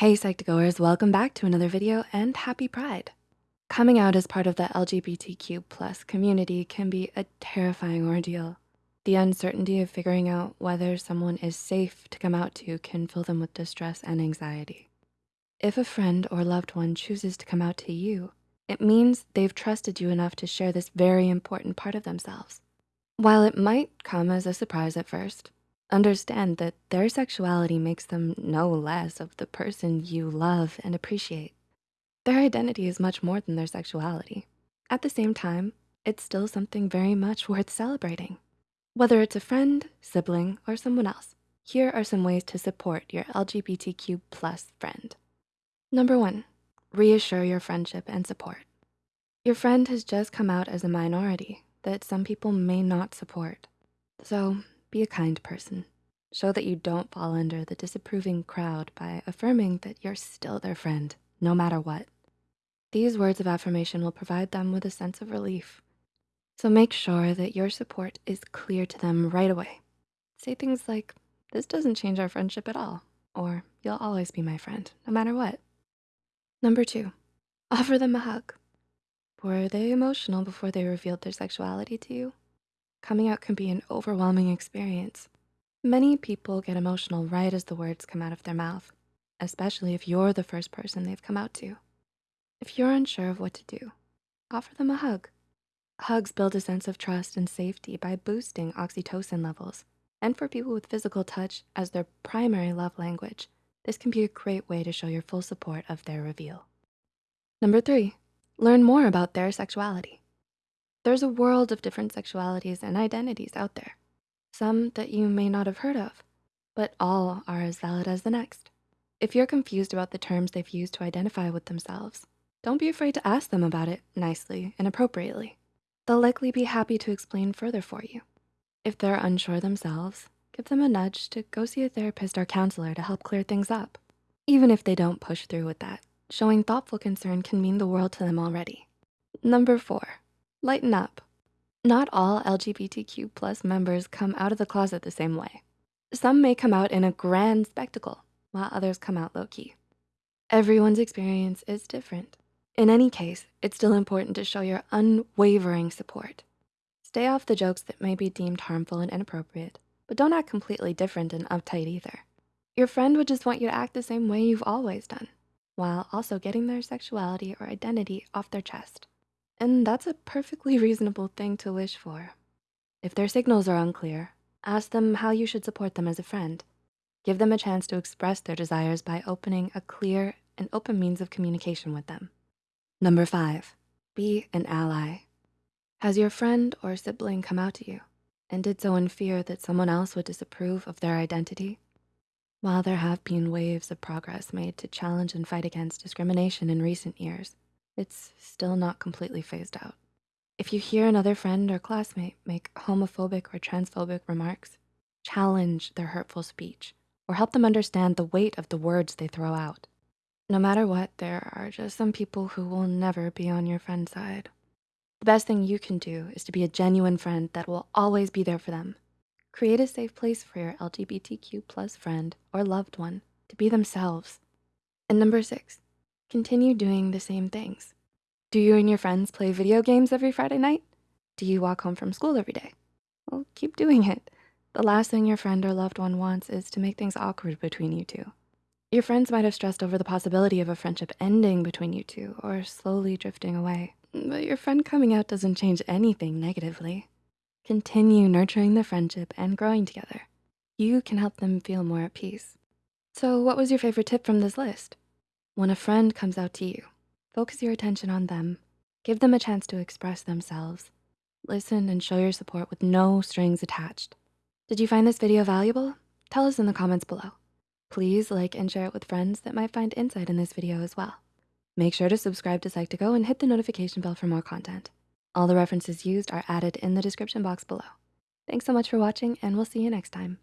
Hey Psych2Goers, welcome back to another video and happy Pride. Coming out as part of the LGBTQ plus community can be a terrifying ordeal. The uncertainty of figuring out whether someone is safe to come out to can fill them with distress and anxiety. If a friend or loved one chooses to come out to you, it means they've trusted you enough to share this very important part of themselves. While it might come as a surprise at first, Understand that their sexuality makes them no less of the person you love and appreciate. Their identity is much more than their sexuality. At the same time, it's still something very much worth celebrating. Whether it's a friend, sibling, or someone else, here are some ways to support your LGBTQ plus friend. Number one, reassure your friendship and support. Your friend has just come out as a minority that some people may not support. So be a kind person. Show that you don't fall under the disapproving crowd by affirming that you're still their friend, no matter what. These words of affirmation will provide them with a sense of relief. So make sure that your support is clear to them right away. Say things like, this doesn't change our friendship at all, or you'll always be my friend, no matter what. Number two, offer them a hug. Were they emotional before they revealed their sexuality to you? Coming out can be an overwhelming experience. Many people get emotional right as the words come out of their mouth, especially if you're the first person they've come out to. If you're unsure of what to do, offer them a hug. Hugs build a sense of trust and safety by boosting oxytocin levels. And for people with physical touch as their primary love language, this can be a great way to show your full support of their reveal. Number three, learn more about their sexuality. There's a world of different sexualities and identities out there. Some that you may not have heard of, but all are as valid as the next. If you're confused about the terms they've used to identify with themselves, don't be afraid to ask them about it nicely and appropriately. They'll likely be happy to explain further for you. If they're unsure themselves, give them a nudge to go see a therapist or counselor to help clear things up. Even if they don't push through with that, showing thoughtful concern can mean the world to them already. Number four, lighten up. Not all LGBTQ plus members come out of the closet the same way. Some may come out in a grand spectacle, while others come out low-key. Everyone's experience is different. In any case, it's still important to show your unwavering support. Stay off the jokes that may be deemed harmful and inappropriate, but don't act completely different and uptight either. Your friend would just want you to act the same way you've always done, while also getting their sexuality or identity off their chest. And that's a perfectly reasonable thing to wish for. If their signals are unclear, ask them how you should support them as a friend. Give them a chance to express their desires by opening a clear and open means of communication with them. Number five, be an ally. Has your friend or sibling come out to you and did so in fear that someone else would disapprove of their identity? While there have been waves of progress made to challenge and fight against discrimination in recent years, it's still not completely phased out. If you hear another friend or classmate make homophobic or transphobic remarks, challenge their hurtful speech or help them understand the weight of the words they throw out. No matter what, there are just some people who will never be on your friend's side. The best thing you can do is to be a genuine friend that will always be there for them. Create a safe place for your LGBTQ plus friend or loved one to be themselves. And number six, Continue doing the same things. Do you and your friends play video games every Friday night? Do you walk home from school every day? Well, keep doing it. The last thing your friend or loved one wants is to make things awkward between you two. Your friends might have stressed over the possibility of a friendship ending between you two or slowly drifting away, but your friend coming out doesn't change anything negatively. Continue nurturing the friendship and growing together. You can help them feel more at peace. So what was your favorite tip from this list? When a friend comes out to you, focus your attention on them. Give them a chance to express themselves. Listen and show your support with no strings attached. Did you find this video valuable? Tell us in the comments below. Please like and share it with friends that might find insight in this video as well. Make sure to subscribe to Psych2Go and hit the notification bell for more content. All the references used are added in the description box below. Thanks so much for watching and we'll see you next time.